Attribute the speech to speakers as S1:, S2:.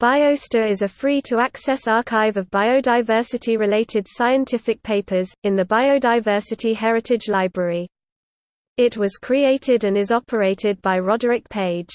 S1: BioStor is a free-to-access archive of biodiversity-related scientific papers, in the Biodiversity Heritage Library. It was created and is operated by Roderic Page.